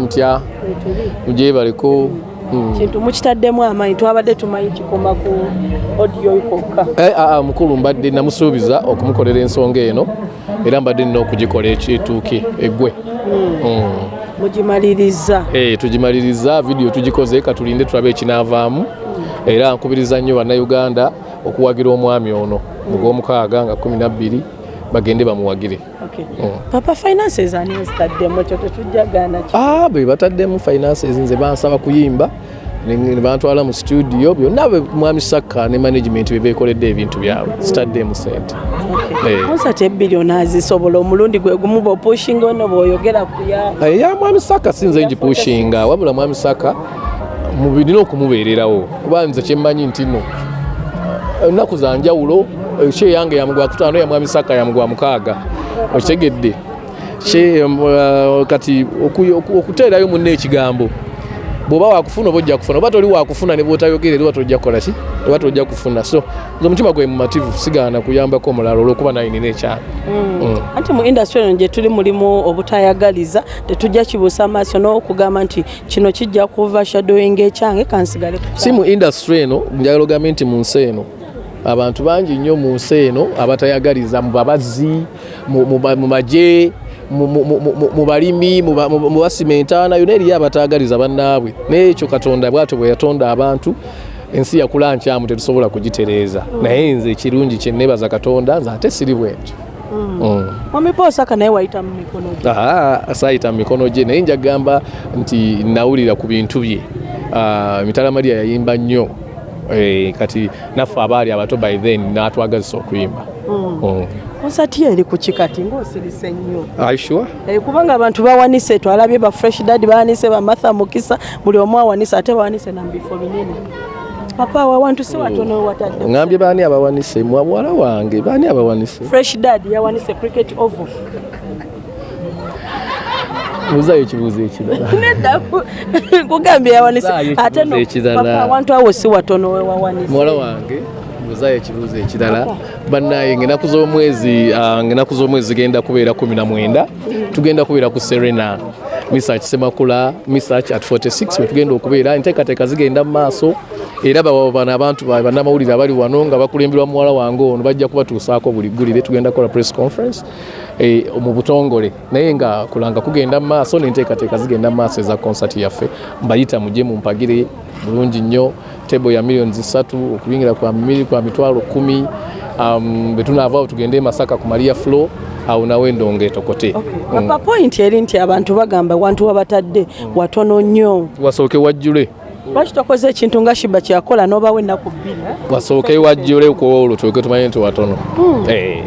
mutya mugye bareko kintu mukitaddemu amaanyi twabadde tumanyi kikoma ku odiyo kokka aa mukulu mbadde namusuubiza okumukolera ensonga eno era mbadde nina okugikola ekituuke eggwe. Mm. mugimaliriza. Eh, tugimaliriza vidiyo tugikoze katulinde tulabe ekinaavaamu era nkubiriza nnyo bannayuganda okuwagira omwami ono mu gwomukaaga nga 12 bagende bamuwagire. Papa finances ani ezitaddemu ekyo tetujjagaana ki? Ah, bwe bataddemu finances nze bansaba kuyimba ne bantwala mu studio byonna mwami sakka ne management bye beekoledde ebintu byabwe zitaddemu sente Eh. konsati ebbiri onaazisobola omulundi gwe gumu bwopushinga ono bw'oyogera ku ya Eh, ya mwami saka sinze ngipushinga wabula mwami saka mubirina okumubeererawo. Kuba nze kyemmanyi nti no eh, ennaku za njawulo eh, she yange yamugwa kutaano ya mwami saka yamugwa mukaaga okitegedde. Em, eh, kati oku- oku- okuteerayo munna ekigambo bw'oba wakufuna oba ojja kufuna oba toli wakufuna ne bwotayogere oba tojja kukola ki? Oba tojja kufuna. So nze omutima gwe mumativu sigaana kuyambako omulala olwokuba naye nina ekyana Mm. anti mu indasitry eno gye tuli mulimu obutayagaliza tetujja kibuusa maaso n'okugamba nti kino kijja kuva shadowing ekyange kansigale si mu industry eno njagala ogambe nti mu nsi eno abantu bangi nnyo mu nsi eno abatayagaliza mu babazzi mu- magye mu- balimi mu ba- mu- mu basimentaana yonna eriyo abatayagaliza bannaabwe. Naye ekyo katonda bwatyo bwe yatonda abantu ensi yakula nkyamu tetusobola kugitereeza. Naye nze ekirungi kye neebaza katonda nze ate siri bwentyo Mm. omipoosaka naye wayita mu mikono gye. Saayita mu mikono gye. Naye njagamba nti nawulira ku bintu bye. Ah, mitala maria yayimba nnyo kati naffe abaali abato by then natwagazisa okuyimba. Konsati yo eri ku kikati ng'osirise nnyo. Are you sure? Eh, kubanga abantu bawanise twalabye ba fresh dad bawanise ba martha mukisa buli omu awanise ate bawanise na mbifo binene. Papa awo awantu si watono watadde ŋambye baani abawanise? Mwa muwala wange baani abawanise? Fresh dad yawanise cricket oval buuzayo ekibuuzo ekirala nedda kugambye yawanise ate awantu awo si watono we wawanise muwala wange buuzayo ekibuuzo ekirala bannaye ngaenaku z'omwezi ah, ngaenaku z'omwezi zigenda kubeera 19 tugenda kubeera ku serena misach semakula misach at 46 we tugenda okubeera enteekateeka zigenda mu maaso. Era bano abantu ba- bannamawulire abali wano nga bakulemberwa muwala wange ono bajja kubatuusaako buli ggulire tugenda kukola press conference mu butongole. Naye nga kulanga kugenda mu maaso n'enteekateeka zigenda mu maaso eza konsati yaffe. Mbayita mujje mumpagire bulungi nnyo. Tebo ya miliyoni zisatu okuyingira kwa miri kwa mitwalo kumi. Um, bwe tunaavaawo tugende e masaka ku maria flo awo nawe endonga etokote papa point eri nti abantu bagamba wantu wabatadde watono nnyo. Wasooke wajjule. Lwaki tokoze ekintu nga shiba kyakola n'obawo ennaku bbiri? Wasooke wajjule ku olwo tuleke tumanye nti watono. Eh.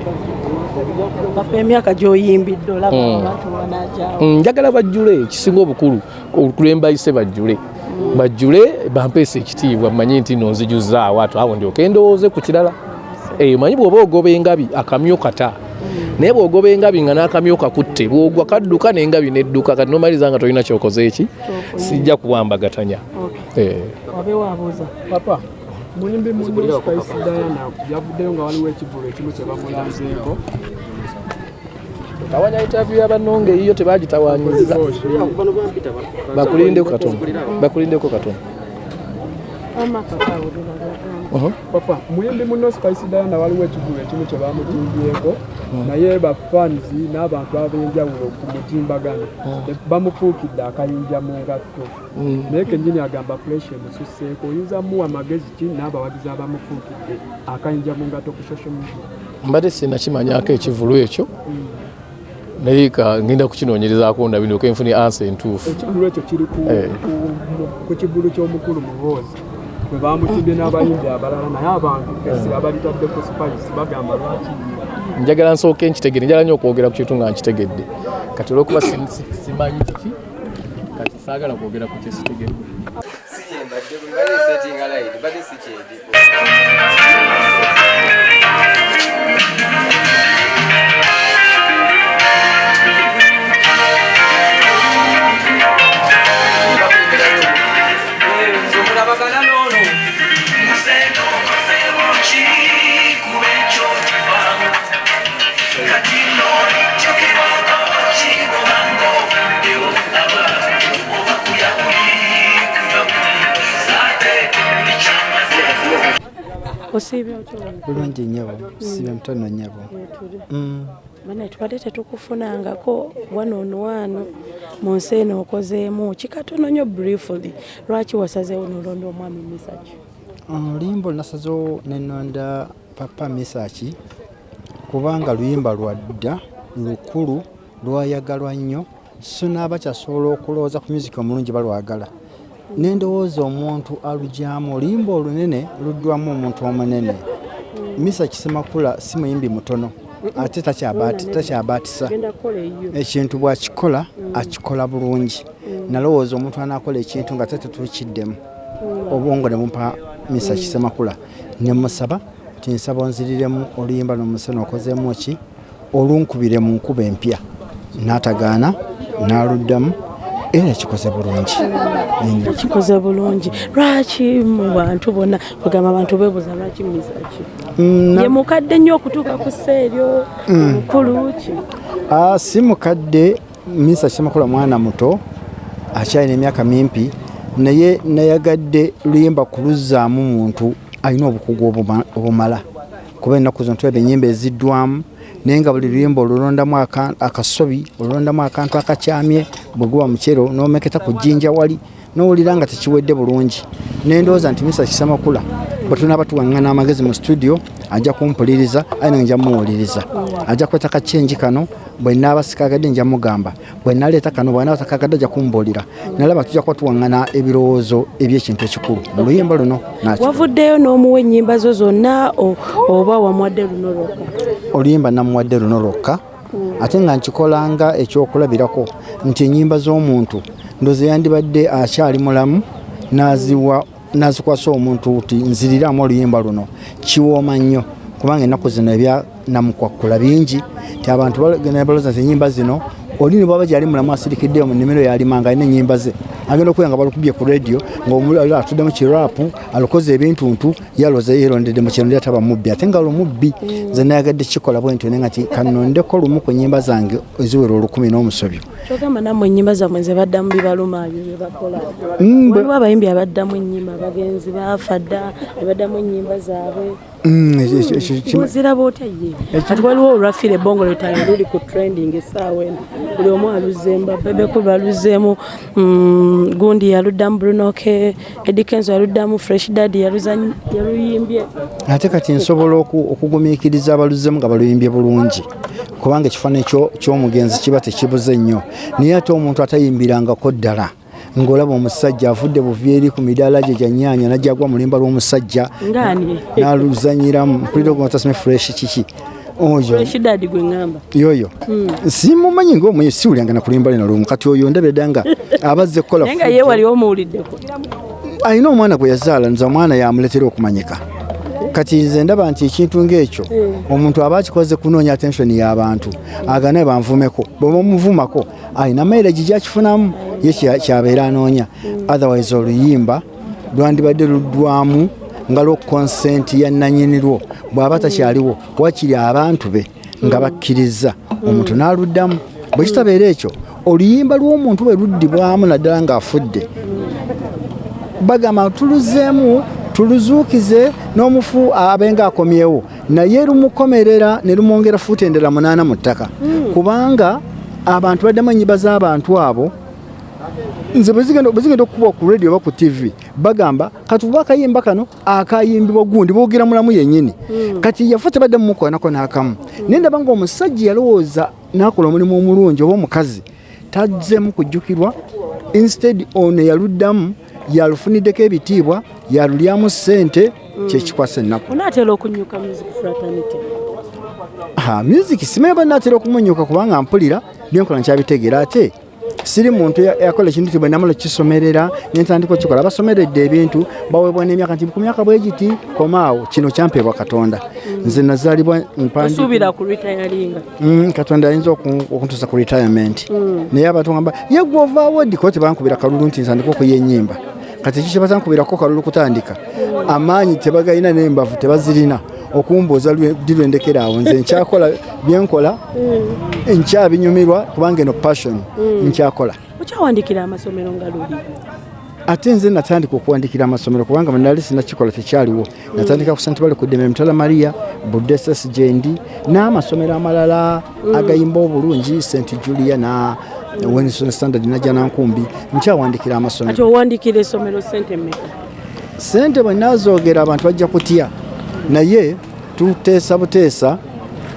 Papa emyaka gy'oyimbidde olaba abantu banajaawo Mm, njagala bajjule kisinga obukulu okulembayise bajjule. Bajjule bampeesa ekitiibwa mmanyi nti no nzijuzaawo ato awo ndyoke endowooze ku kirala. Eh, manyi bw'oba ogoba engabi akamyu kata. Naye bw'ogoba engabi nga n'akamyu kakutte bw'ogwa kadduka n'engabi nedduka kati nomaliza nga tolina kyokoze eki? Sijja kuwambagatanya. Eh. papa muyimbi muno spice diana. Yavuddeyo nga waliwo ekivulo ekimu kye bamulanzeeko tawanya interview y'abannonge eyiyo tebagitawanyiza bakulindeko katono. Bakulindeko katono. Uh-huh. papa muyimbi muno spice diana waliwo ekivulo ekimu kye bamutimbyeko naye bafanzi n'abantu ab'enjawulo ku mutimbagano bamufuukidde akayinja mu ngatto. Naye kenyini agamba puresha emususseeko oyinza muwa amagezi ki n'abawagizi abamufuukidde akayinja mu ngatto ku social media? Mbadde sinakimanyako ekivulu ekyo naye ka ngenda kukinoonyerezaako ndabinoke nfune ansa entuufu. Ekivulo ekyo kiri ku- Eh. kivulu ky'omukulu muhoozi bwe bamutimbye n'abayimbi abalala naye abantu esira balitaddeko spice bagamba lwaki? Njagala nsooke nkitegedde njagala nnyo okwogera ku kintu nga nkitegedde. Kati olwokuba si- si- simanyi kiki? Kati saagala kwogera ku kyesitegedde sinyembadde bwe bali setting light bali sikyedi bulungi nnyabo sibe mutono nnyabo Mm. bana tubadde tetukufunangako wanoonwano mu nsi eno okozeemu. Kikatono nnyo briefly lwaki wasazeewo nolonda omwami misaki? Oluyimba olunasazewo nenonda papa misaki kubanga luyimba lwa dda lukulu lwayagalwa nnyo. So naabakyasobola okulowooza ku musiki omulungi balwagala nendowooza omuntu alugyamu oluyimba olunene luddwamu omuntu omunene. Misa kisemakula si muyimbi mutono ate takyabaatisa. Ekintu bw'akikola akikola bulungi. Nalowooza omuntu anaakola ekintu nga te tetuukiddemu obwongo ne bumpa misa kisemakula. Ne musaba tinsaba onziriremu oluyimba nomuseno okozeemu ki? Olunkubire mu nkuba empya. N'atagaana n'aluddamu era kikoze bulungi. Kikoze bulungi. Lwaki mu bantu bonna bagamba abantu beebuuza lwaki misaki Mm, ye mukadde nnyo okutuuka ku sseeryo omukulu ki? Ah, si mukadde misa kisemakula mwana muto akyalina emyaka mimpi naye nayagadde luyimba kuluzzaamu muntu alina obukugu obuma- obumala. Kuba ennaku zino tulaba ennyimba eziddwamu naye nga buli luyimba olulondamu aka- akasobi olulondamu akantu akakyamye bwe guba mukyero n'omeketa ku jjinja wali n'owulira nga tekiwedde bulungi. Nendowooza nti misa kisemakula bwe tunaaba tuwaŋŋana amagezi mu studio ajja kumpuliriza aye nange nja muwuliriza. Ajja kweta kacyenji kano bwe naaba sikagadde nja mugamba. Bwe naleeta kano bwe naaba takagadde ajja kumbuulira. Nalaba tujja kuba tuwaŋŋana ebirowoozo ebyekintu ekikulu. Mu luyimba luno wavuddeyo n'omuwa ennyimba zo zonna oba wamwadde luno lwokka oluyimba namuwadde luno lwokka ate nga nkikolanga ekyokulabirako nti ennyimba z'omuntu ndoze yandibadde akyali mulamu naziwa nazikwasa omuntu ti nziriramu oluyimba luno. Kiwooma nnyo kubanga ennaku zino ebya namukwakkula bingi ti abantu bagenda balooza nti ennyimba zino oli ne bwaba gyali mulamu asirikiddeyo mu nnimiro yalimanga alina ennyimba ze agenda okubeera nga balukubye ku radio ngaomulala atudde mu kiraapu alukoze ebintuntu yaloza yerondedde mu kino lyataba mubbi. Ate nga lumubbi nze nayagadde kikola bwe ntyo naye nga ti kanondeko lumu ku nnyimba zange eziwera olukumi n'omusobyo. Kyogamba nammwe ennyimba zammwe ze baddamu bibalumaayo bye bakola. Mm, bwe- waliwo abayimbi abaddamu ennyimba abagenzi baafa dda ne baddamu ennyimba zaabwe Oziraba otya ye kati waliwo olwafire ebongo lwetalo luli ku trending essaawa eno. Buli omu aluzzeemu babebeku baluzeemu mm, gundi yaluddamu brunoke edikenzo yaluddamu fresh dad yaluza- yaluyimbye. Ate kati nsobola oku- okugumiikiriza abaluzzemu nga baluyimbye bulungi kubanga ekifaananyi kyo- ky'omugenzi kiba tekibuze nnyo. Naye ate omuntu atayimbirangako ddala ng'olaba omusajja avudde buvyeri ku midaala gye gyanyaanya najjagwa mulimba lw'omusajja ngaani? n'aluzanyiramu mpulira ogomatasime fresh kiki? Yoyo. Simumanyi ngaomwenye siwulyanga nakulimba lina lumu. Kati oyo ndabira dda nga abazze kukola naye nga ye wali omuwuliddeko. Alina omwana gwe yazaala nza omwana yamuletera okumanyika kati nze ndaba nti ekintu ngaekyo omuntu aba akikoze kunoonya attensioni y'abantu aganaye banvumeko bwe bamuvumako alina mairagi gyakifunamu ye kya- kyabeera anoonya. Otherwise oluyimba lwandibadde luddwamu nga lwo konsenti ya nanyini lwo bw'aba takyaliwo wakiri abantu be nga bakkiriza omuntu n'aluddamu. Bwe kitabeera ekyo oluyimba lw'omuntu bwe luddibwamu naddala ng'afudde. Bagamba tuluzeemu tuluzuukize n'omufu abenga akomyewo naye lumukomerera ne lumwongera fuuti endala munaana mu ttaka. Kubanga abantu baddamu ennyimba z'abantu abo. Nze bwe zigenda bwe zigenda okukuba ku radio oba ku tv bagamba kati oba akayimba kano akayimbibwa gundi boogera mulamu yennyini? Kati yafe tebadde mumukolanako n'akamu. Naye ndaba nga omusajja yalowooza n'akola omulimu omulungi oba omukazi tazzemu kujjukirwa. Instead ono yaluddamu yalufuniddeko ebitiibwa yalulyamu ssente kyekikwasa ennaku. Onaatera okunyuka music fraternity? Music simanyi ba natera okumunyuka kubanga mpulira byenkola nkyabitegeera ate. Siri muntu ya- yakola ekintu ti bwe namala kisomerera nentandika okikola basomeredde ebintu baweebwa n'emyaka nti ku myaka bwe giti komaawo kino kyampeebwa katonda. Nze nazaalibwa Mm, katonda ayinza oku- okuntuusa ku retirement. Naye abantu gamba yegwe ovaawo kuba tebankubira kalulu nti nsandika okuya ennyimba kati kiki batankubirako kalulu kutandika? Amaanyi tebagalina nembavu tebazirina. Okumbuuza ddi lwendekera awo nze nkyakola byenkola nkyabinyumirwa kubanga eno passion nkyakola. Okyawandikira amasomero nga luli? Ate nze natandika okuwandikira amasomero kubanga nali sinakikola tekyaliwo. Natandika ku st bale ku ddembe mutala maria budesas gyendi n'amasomero amalala agayimba obulungi st julia na wenson standard najja nankumbi nkyawandikira ati amasomero. Owandikira essomero sente mmeka? Sente bwe nazoogera abantu bajja kutya? Naye tuteesa buteesa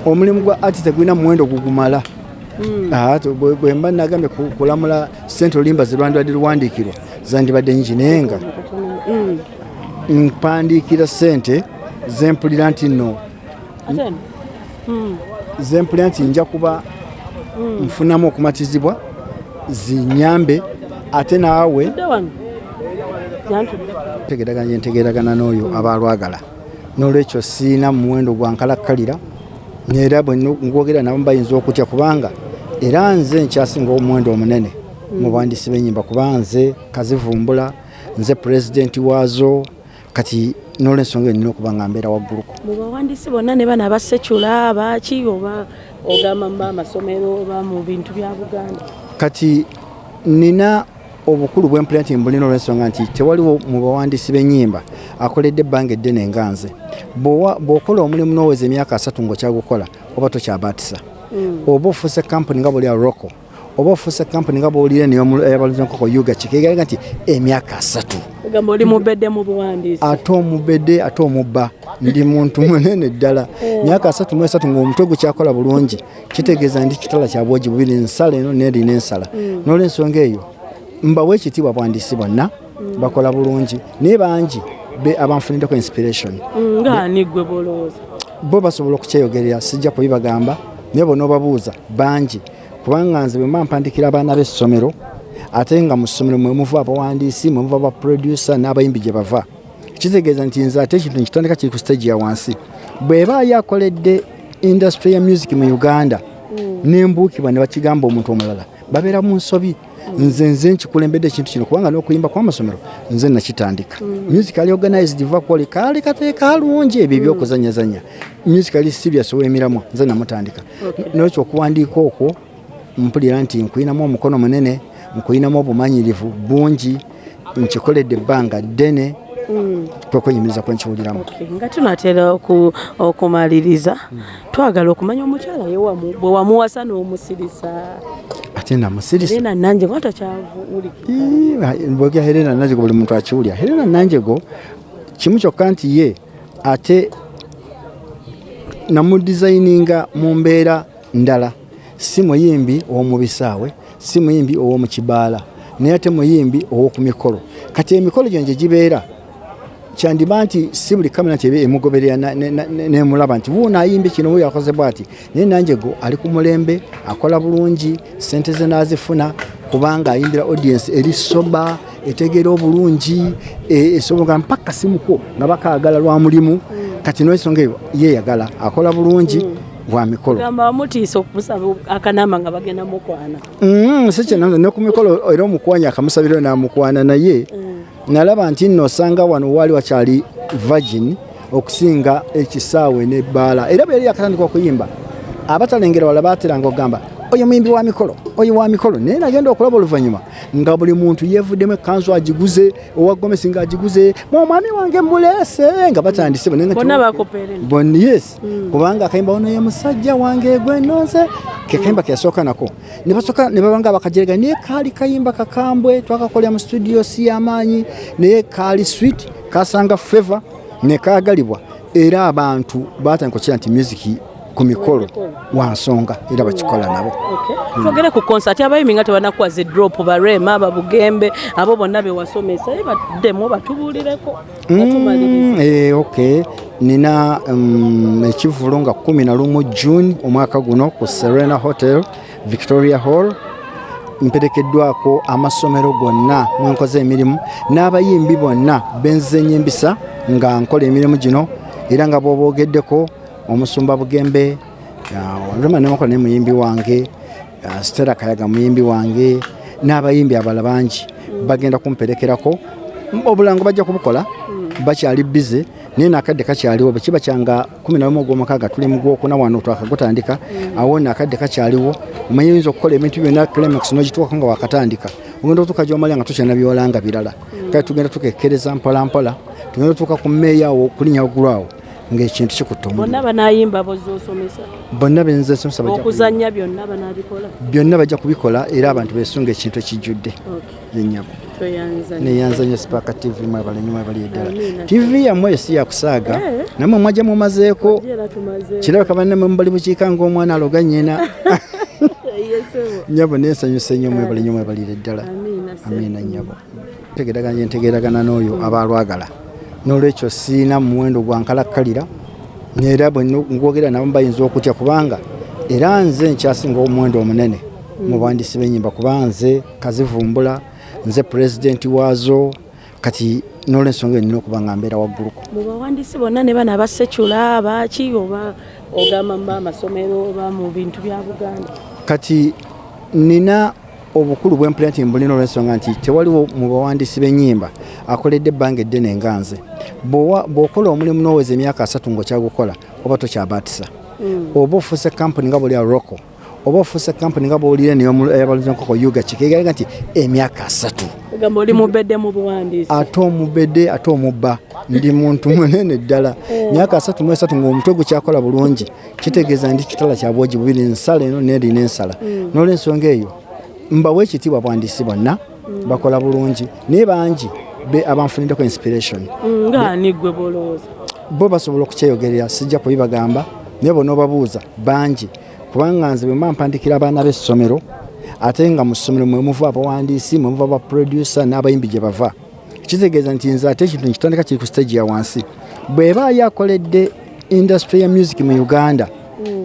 omulimu gwa ati tegulina muwendo gugumala. Tu- bwe mba nagambye ku- kulamula sente olimba zirwandibadde luwandiikirwa zandibadde nyingi naye nga mpandiikira sente zempulira nti nno. Ate? Eno? Mm. zempulira nti nja kuba nfunamu okumatizibwa zinyambe ate naawe tegeraganya ntegeragana n'oyo aba alwagala. N'olwekyo siina muwendo gwa nkalakkalira era bwe ngwogera nabo bayinza okutya kubanga era nze nkyasinga omuwendo omunene. Mu bwandisi b'ennyimba kuba nze kazivumbula nze pulezidenti waazo kati n'olwensonga eyo nina okuba nga mbeera wagguluko mu bawandiisi bonna ne bana abasekyula baki oba ogamba mu amasomero oba mu bintu bya buganda kati nina obukulu bwempulira nti mbulina olwensonga nti tewaliwo mu bawandiisi b'ennyimba akoledde ebbanga eddene nga nze. Bw'okola omulimu n'oweza emyaka asatu ng'okyagukola oba tokyabaatisa oba ofuuse kampuni nga bwoli aroko oba ofuuse kampuni nga bwolire neyabaluza enkoko yuga kikegeraga nti emyaka asatu. Ate omubedde ate omubba. Ndi muntu munene ddala. Myaka asatu mu esatu ng'omutwe gukyakola bulungi kitegeeza ndi kitala kya bwogi bubiri nsala eno nerina ensala n'olwensonga eyo mbawa ekitiibwa bwandiisi bonna bakola bulungi. Naye bangi be abanfuniddeko inspiration. Mm, ngaani gwe bolowooza bo basobola okukyeyogerera sijja kubibagamba naye bona obabuuza bangi kubanga nze bwe mba mpandikira abaana b'essomero ate nga mu ssomero mwe muva abawandiisi mwe muva abaproducer n'abayimbi gye bava kitegeeza nti nze ate ekintu nkitandika kiri ku stage ya wansi. Bw'ebaayo akoledde industry ya music mu uganda nembuukibwa ne bakigamba omuntu omulala babeera mu nsobi nze nze nkikulembedde ekintu kino kubanga n'okuyimba kw'amasomero nze nakitandika. Musically organized vakwoli kaali kateeka alungi ebyo ebyokuzanyazanya musically serious ow'emiramwa nze namutandika. Nolwekyo okuwandiika okwo mpulira nti nkwinamu omukono munene nkwinamu obumanyirivu bungi nkikoledde ebbanga ddene kwekwenyumiriza kwenkiwuliramu Okay, nga tunatera oku- okumaliriza twagala okumanya omukyala bwe wamuwasa n'omusirisa ate namusirisa takyavuwulikira bwogera helena nanjego buli muntu akiwulya helena nanjego kimu kyokka nti ye ate namudizayininga mu mbeera ndala si muyimbi ow'omubisaawe si muyimbi ow'omukibaala naye ate muyimbi ow'oku mikolo. Kati emikolo gyo gye gibeera kyandiba nti si buli kamera nti eba emugoberera nemulaba nti wuuno ayimbe kino wuyo akoze bwati? Naye nanjego ali ku mulembe akola bulungi sente ze nazifuna kubanga ayimbira audience eri soba etegeera obulungi e- esobola mpaka simuko nga bakaagala lwa mulimu. Kati n'ensonga eyo yeyagala akola bulungi bwa mikolo. Gamba wamutiisa okumusaba akanama nga bagenda mukwana. Mm, si kyenanze ne ku mikolo era omukwanya akamusabirayo namukwana naye nalaba nti nno osanga wano waali wakyali virgin okusinga ekisaawe nebbaala era bwe yali yakatandika okuyimba abatalengera wala bateranga okugamba oyo muyimbi wa mikolo oyo wa mikolo. Naye nagenda okulaba oluvannyuma nga buli muntu yeevuddemu ekanzu agiguze owa gomesi nga agiguze mwomwami wange muleese nga batandise yes. Kubanga akayimba ono ye musajja wange gwenoze kekayimba keyasooka nako. Ne basooka ne babanga bakajerega naye kaali kayimba kakambwe twakakolera mu studio si yamaanyi naye kaali sweet kasanga feva ne kaagalibwa. Era abantu batandika okukira nti musiki ku mikolo wansonga era bakikola nabo. Twogere ku konsati abayimbi nga tebanakuwaza edrop barema babugembe abo bonna bewasomesa ye baddemu batubuulireko batumalirize Mm, eh, ok nina um, ekivulo nga 11 june omwaka guno ku serena hotel victoria hall. Mperekeddwako amasomero gonna mwenkoze emirimu. N'abayimbi bonna benzenye embisa nga nkola emirimu gino era nga bwobogeddeko omusumba bugembe olema nemukola ne muyimbi wange stera kayaga muyimbi wange n'abayimbi abala bangi bagenda kumperekerako. Obulango bajja kubukola bakyali bize naye nakadde kakyaliwo bwekiba kyanga 11 ogwomukaaga tuli mu gwokuna wano twakagutandika awo nakadde kakyaliwo omanyi oyinza okukola ebintu byonna climax nogituwako nga wakatandika. Ogenda otuuka gyomalya nga tukyana byolanga birala. Kale tugenda tukekkereza mpolampola tugenda otuuka ku mmeeya awo kulinya waggulu awo ng'ekintu kikutta omuliro. Bonna banayimba bozosomesa. Bonna bajja ku- okuzanya byonna banabikola. Byonna bajja kubikola era abantu besunga ekintu ekijjudde yenyabo tweyanzanya neyanza nnyo sipaaka tv mwebalenyo mwebali eddala. Tv yammwe si yakusaaga Eh. namwe mwajja mumazeeko. Kirabika bannamwe mubali bukiika ng'omwana aloga nnyina. Nyabo nensanyusa nnyo mwebali nnyo mwebalire ddala amiina nyabo ntegeraganya ntegeragana n'oyo abalwagala n'olwekyo siina muwendo gwankalakkalira era bwe ngwogera nabo bayinza okutya kubanga era nze nkyasinga omuwendo omunene mu bwandisi b'ennyimba kuba nze kazivumbula nze pulezidenti waazo kati n'olwensonga eyo nina okuba nga mbeera wagguluko mu bawandiisi bonna ne bana abasekula baki oba ogamba mu amasomero oba mu bintu bya buganda? Kati nina obukulu bwempulira nti mbulina olwensonga nti tewaliwo mu bawandiisi b'ennyimba akoledde ebbanga eddene nga nze. Bw'okola omulimu n'oweza emyaka asatu ng'okyagukola oba tokyabaatisa oba ofuuse kampuni nga bwoli roko oba ofuuse kampuni nga bwolira neyabaluzenkoko yuga kikegeraga nti emyaka asatu. Ate omubedde ate omubba ndi muntu munene ddala. Myaka asatu mu esatu ng'omutwe gukyakola bulungi kitegeeza ndi kitala kya bwogi bubiri nsala eno nerina ensala n'olwensonga eyo mbawa ekitiibwa bwandiisi bonna bakola bulungi. Naye bangi be abanfuniddeko inspiration. Mm, ngaani gwe bolowooza bo basobola okukyeyogerera sijja kubibagamba naye bona obabuuza bangi. Kubanga nze bwe mba mpandikira abaana b'essomero ate nga mu ssomero mwe muva abawandiisi mwe muva abaproducer n'abayimbi gye bava kitegeeza nti nze ate ekintu nkitandika kiri ku stage ya wansi. Bw'ebaayo akoledde industry ya music mu uganda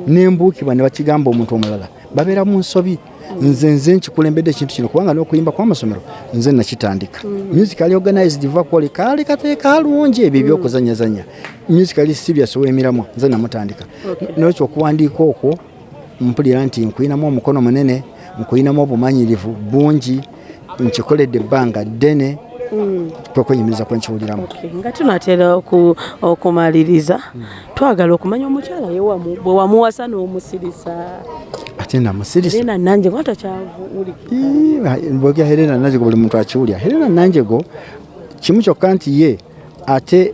nembuukibwa ne bakigamba omuntu omulala babeera mu nsobi nze nze nkikulembedde ekintu kino kubanga n'okuyimba kw'amasomero nze nakitandika musical organized vakwoli kaali kate kalungi ebyo ebyokuzanyazanya. Musical serious ow'emiramwa nze namutandika. Nokyo okuwandiika okwo mpulira nti nkwinamu omukono munene nkwinamu obumanyirivu bungi nkikoledde ebbanga ddene kwekwenyumiriza kwenkiwuliramu nga tunatera oku- okumaliriza twagala okumanya omukyala ye wamu- bwe wamuwasa n'omusirisa nga takyavuwulikira bwogera helena nanjego buli muntu akiwulya helena nanjego kimu kyokka nti ye ate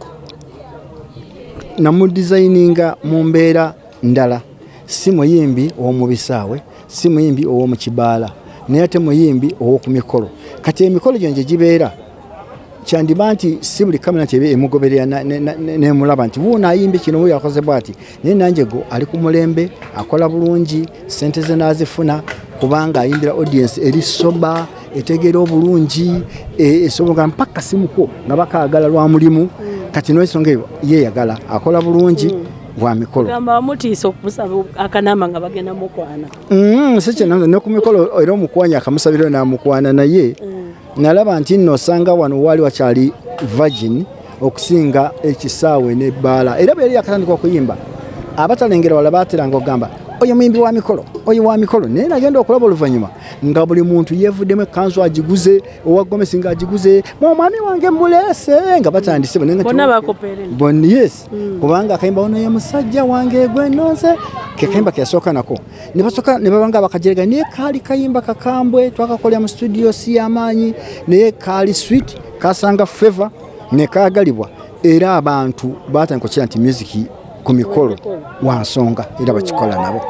namudizayininga mu mbeera ndala si muyimbi ow'omubisaawe si muyimbi ow'omukibaala naye ate muyimbi ow'oku mikolo kati emikolo gyo nje gibeera kyandiba nti si buli kamera nti eba emugoberera nemulaba nti wuuno ayimbe kino wuyo akoze bwati? Naye nanjye go ali ku mulembe akola bulungi sente ze nazifuna kubanga ayimbira audience eri soba etegeera obulungi e- esobola mpaka simuko nga bakaagala lwa mulimu. Kati n'ensonga eyo yeyagala akola bulungi bwa mikolo. Gamba wamutiisa okumusaba akanama nga bagenda mukwana. Mm, si kyenanze ne ku mikolo era omukwanya akamusabiro namukwana naye nalaba nti nno osanga wano waali wakyali virgin okusinga ekisaawe nebbaala era bwe yali yakatandika okuyimba abatalengera wala bateranga okugamba oyo muyimbi wa mikolo oyo wa mikolo. Naye nagenda okulaba oluvannyuma nga buli muntu yeevuddemu ekanzu agiguze owa gomesi nga agiguze mwomwami wange muleese nga batandise yes. Kubanga akayimba ono ye musajja wange gwenoze kekayimba keyasooka nako. Ne basooka ne babanga bakajerega naye kaali kayimba kakambwe twakakolera mu studio si yamaanyi naye kaali sweet kasanga feva ne kaagalibwa. Era abantu batandika okukira nti musiki ku mikolo wansonga era bakikola nabo.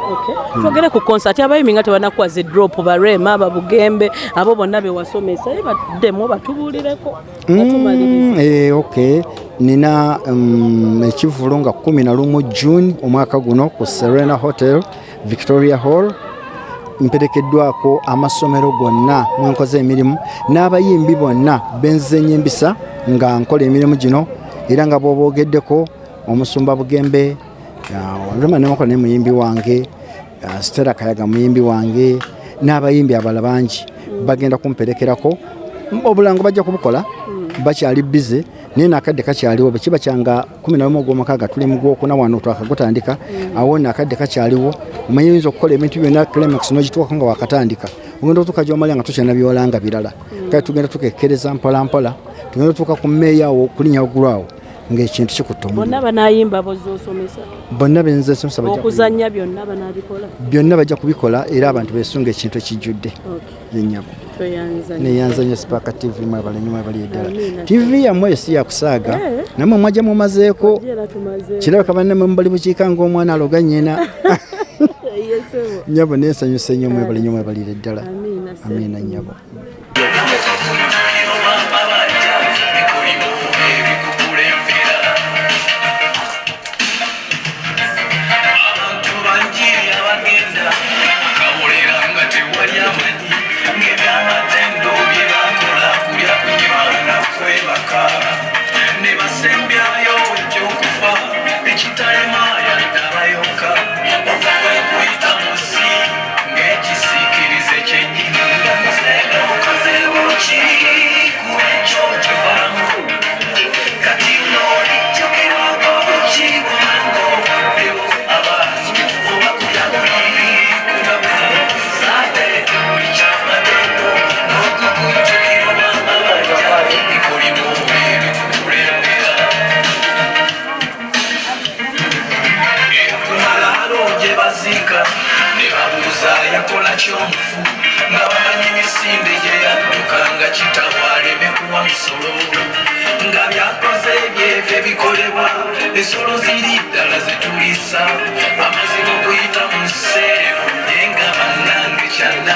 Twogere ku konsati abayimbi nga tebanakuwaza edrop barema babugembe abo bonna bewasomesa ye baddemu batubuulireko Mm, eh, ok nina um, ekivulo nga 11 june omwaka guno ku serena hotel victoria hall. Mperekeddwako amasomero gonna mwenkoze emirimu n'abayimbi bonna benzenya empisa nga nkola emirimu gino era nga bwobogeddeko omusumba bugembe olema nemukola ne muyimbi wange stera kayaga muyimbi wange n'abayimbi abala bangi bagenda kumperekerako. Obulango bajja kubukola bakyali bize naye nakadde kakyaliwo bwekiba kyanga 11 ogwomukaaga tuli mugwokuna wano twakagutandika awo nakadde kakyaliwo omanye oyinza okukola ebintu byonna climax nogituukako nga wakatandika. Ogenda otuuka gyomalya nga tukyana byolanga birala. Kale tugenda tukekkereza mpolampola tugenda otuuka ku mmeeya awo kulinya waggulu awo ng'ekintu kikutte bonna banayimba bozosomesa. Bonna benza somesa okuzannya byonna banabikola. Byonna bajja kubikola era abantu besunga ekintu ekijjudde yenyabo neyanzanya sipaaka tv mwe abalenyumwe abali eddala. Tv yammwe si yakusaaga eh? namwe mwajja mumazeeko. Kirabika bannammwe mubali bukiika ng'omwana aloga nnyina. Nyabo nensanyuse nnyo mwebalinyo mwebalire eddala. Amiina nyabo ensolo ziri ddala zituyisa amaziga okuyita mu seeru naye nga bannange kyalla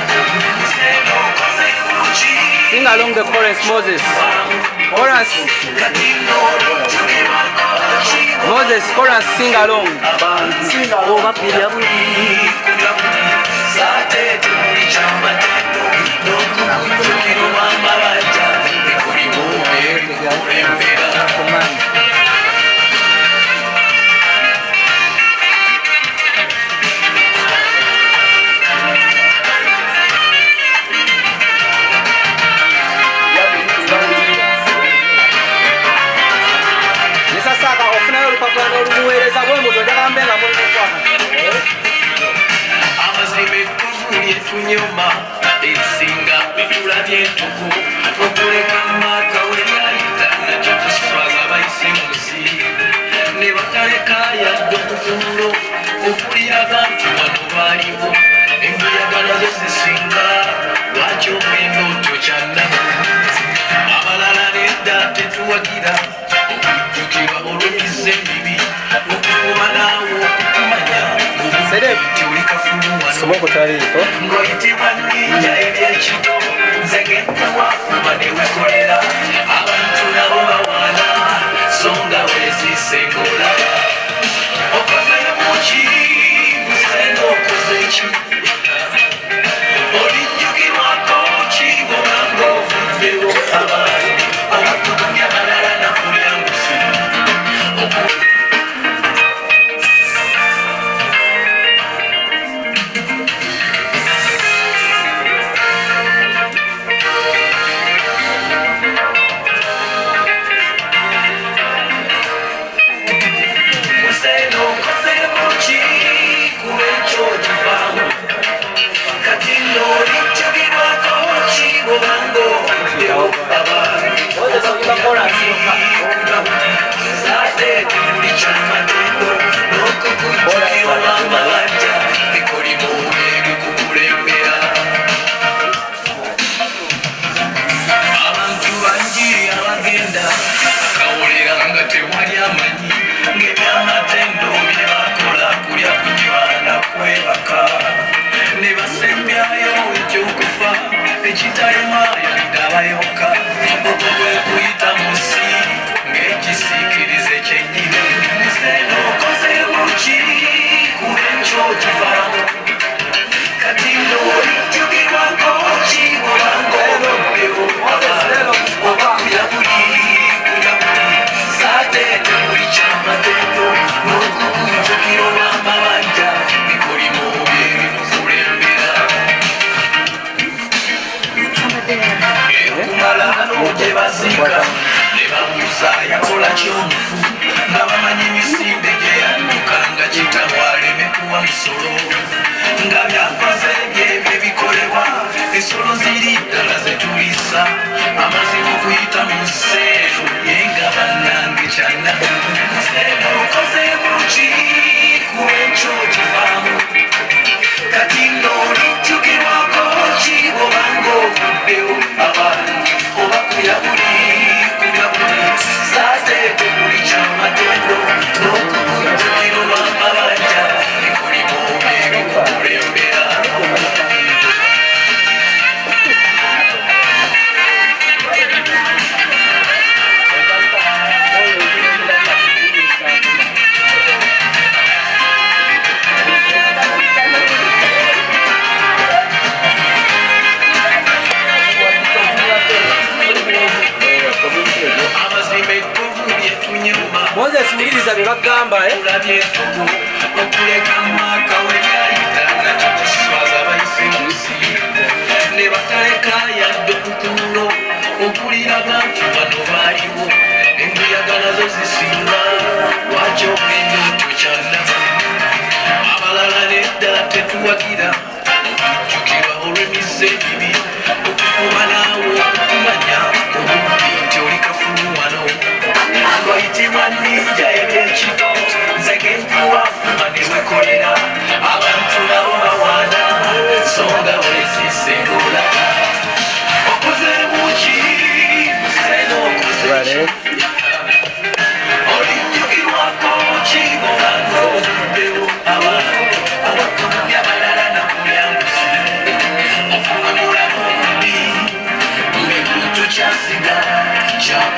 Sing along the chorus, Moses. Chorus. Moses, chorus, sing along. Sing along. Kulembera ebinyuma ebisinga bibula byentuku okuleka maaka weryayita nakyo tuswaga bayise mu nsi ne batalekayadde okutuulo okulira bantu wano baaliwo. Embuyaga nazo zisinga lwaki omwendo otyo kyannaba abalala nedda tetuwagira. sababu tali iko Entugu okuleka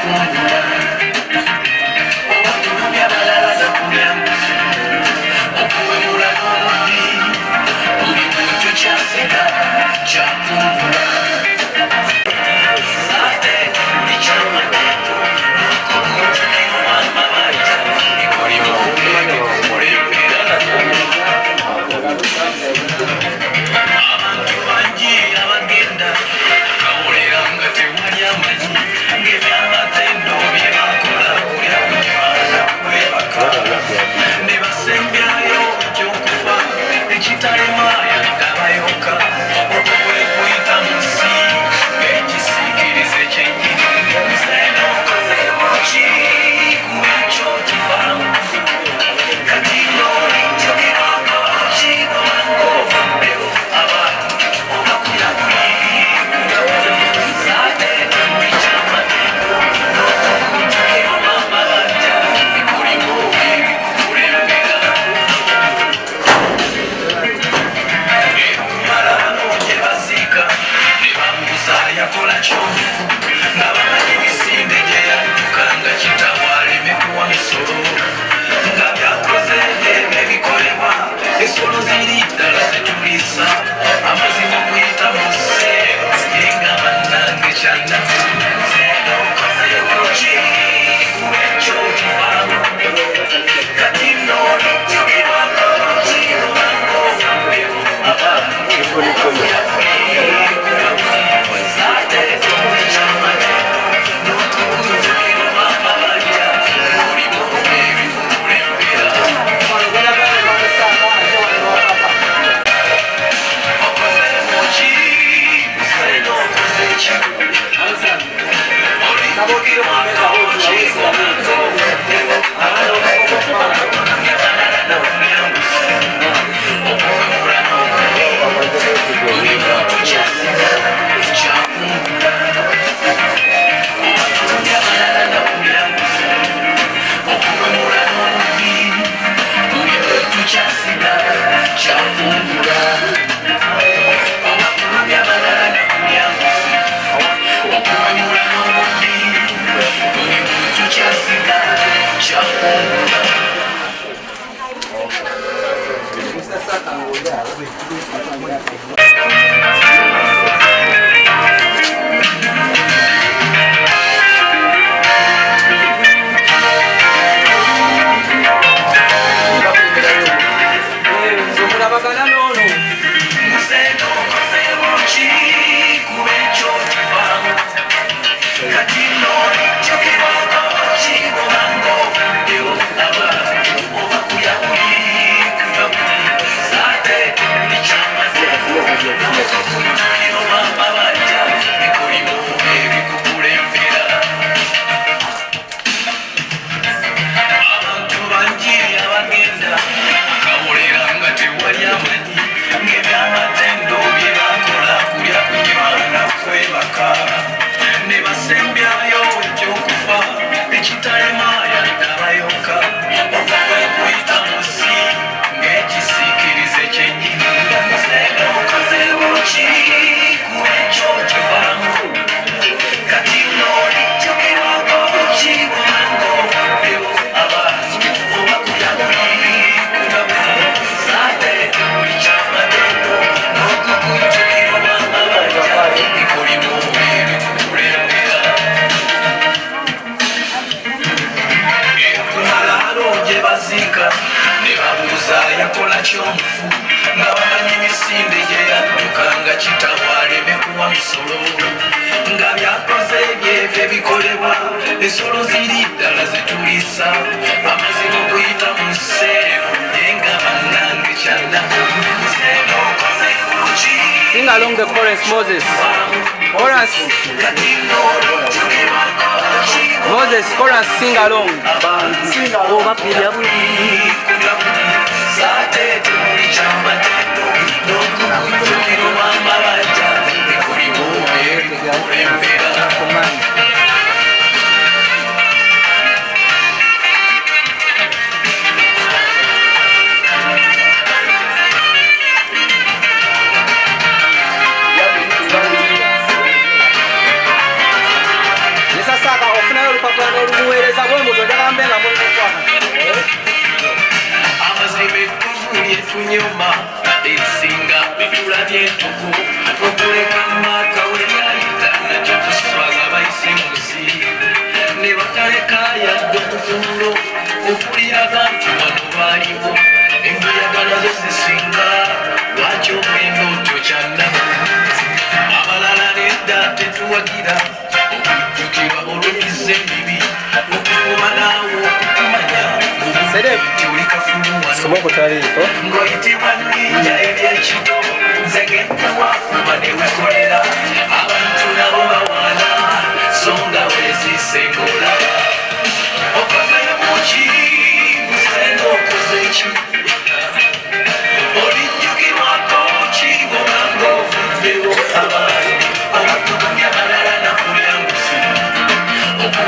yeah along the chorus, Moses. Chorus. kati n'olujjukirwako Moses, chorus, sing along. oba birya buli saatete okutulo okuliraga nti wano baaliwo. Enguyagala zo zisinga lwaki ogenda otyo kyanaku abalala nedda tetuwagira okujjukirwa olwekiza ebibi okukuba naawe okukumanya nti oli Soma okutaliiko. ng'oyitibwa nninnya ebyekito nze gentewafuba ne wekolera. Abantu nabo bawaana so nga weziise ng'olaba Hello.